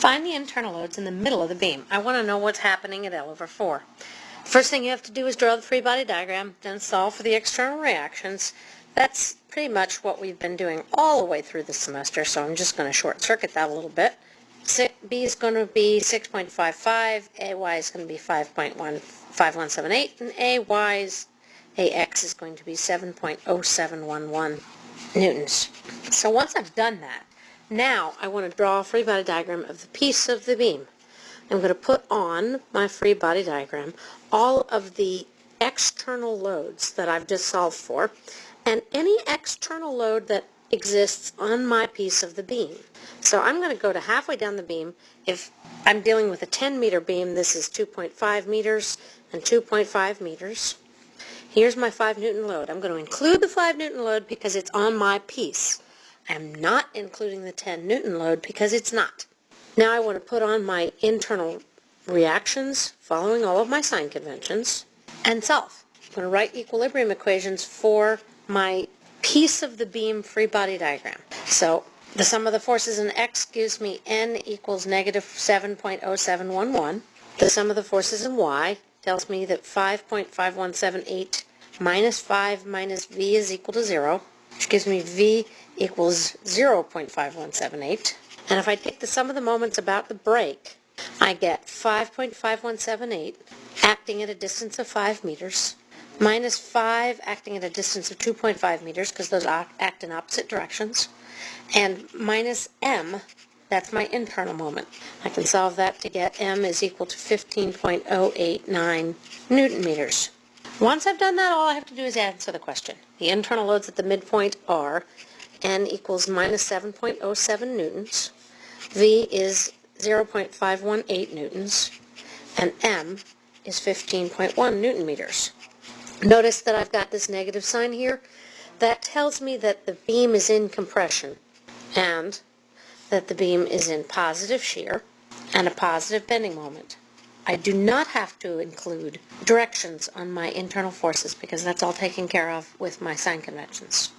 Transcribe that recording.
Find the internal loads in the middle of the beam. I want to know what's happening at L over 4. First thing you have to do is draw the free body diagram, then solve for the external reactions. That's pretty much what we've been doing all the way through the semester, so I'm just going to short circuit that a little bit. B is going to be 6.55, AY is going to be 5.5178, and AY's AX is going to be 7.0711 newtons. So once I've done that, now I want to draw a free body diagram of the piece of the beam. I'm going to put on my free body diagram all of the external loads that I've just solved for and any external load that exists on my piece of the beam. So I'm going to go to halfway down the beam. If I'm dealing with a 10 meter beam, this is 2.5 meters and 2.5 meters. Here's my 5 newton load. I'm going to include the 5 newton load because it's on my piece. I'm not including the 10 newton load because it's not. Now I want to put on my internal reactions following all of my sign conventions and solve. I'm going to write equilibrium equations for my piece of the beam free body diagram. So the sum of the forces in X gives me N equals negative 7.0711. The sum of the forces in Y tells me that 5.5178 minus 5 minus V is equal to 0, which gives me V equals 0.5178. And if I take the sum of the moments about the break, I get 5.5178 acting at a distance of 5 meters, minus 5 acting at a distance of 2.5 meters, because those act in opposite directions, and minus m that's my internal moment. I can solve that to get m is equal to 15.089 newton meters. Once I've done that, all I have to do is answer the question. The internal loads at the midpoint are n equals minus 7.07 newtons, v is 0.518 newtons, and m is 15.1 newton meters. Notice that I've got this negative sign here. That tells me that the beam is in compression and that the beam is in positive shear and a positive bending moment. I do not have to include directions on my internal forces because that's all taken care of with my sign conventions.